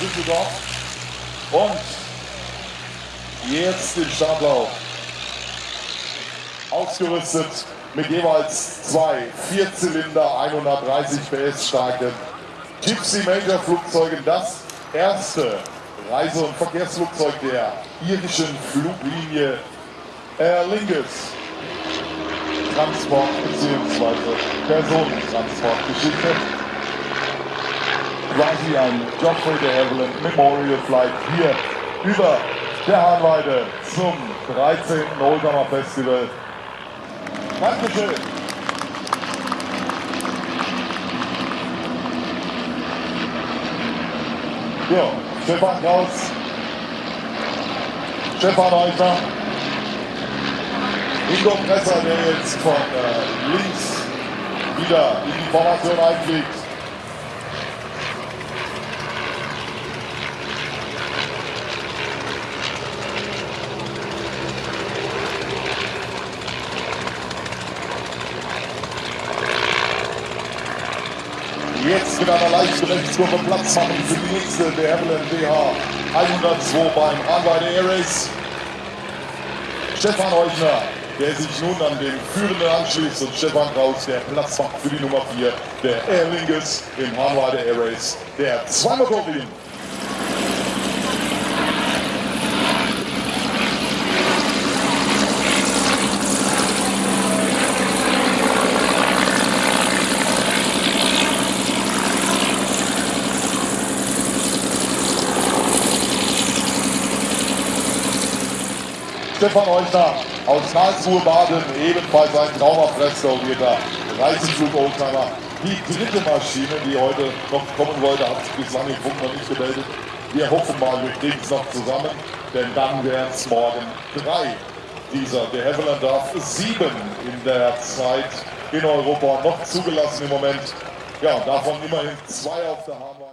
Düsseldorf. Und jetzt im Startlauf. Ausgerüstet mit jeweils zwei Vierzylinder 130 PS starken Gypsy Major Flugzeugen. Das erste Reise- und Verkehrsflugzeug der irischen Fluglinie Aer Lingus. Transport bzw. Personentransportgeschichte. Quasi ein Geoffrey de Havilland Memorial Flight hier über der Hahnweide zum 13. Oldtimer Festival. Dankeschön. Ja, Stefan Kraus, Stefan Eichner, Ingo Presser, der jetzt von äh, links wieder in die Formation einfliegt. Jetzt mit einer leichten Rechtskurve Platz machen für die nächste der Havilland BH 102 beim Anweiler Air Race. Stefan Heuchner, der sich nun an den Führenden anschließt und Stefan Kraus, der Platz macht für die Nummer 4 der Air Lingus im Hanweiler Air Race, der Zweimotorwien. Stefan Heuchner aus Karlsruhe Baden, ebenfalls ein traumhaft restaurierter Reiseflug-Oldtimer. Die dritte Maschine, die heute noch kommen wollte, hat sich bislang im Funk noch nicht gemeldet. Wir hoffen mal, wir kriegen es noch zusammen, denn dann wären es morgen drei dieser. Der Havilland darf sieben in der Zeit in Europa noch zugelassen im Moment. Ja, davon immerhin zwei auf der Haarweite.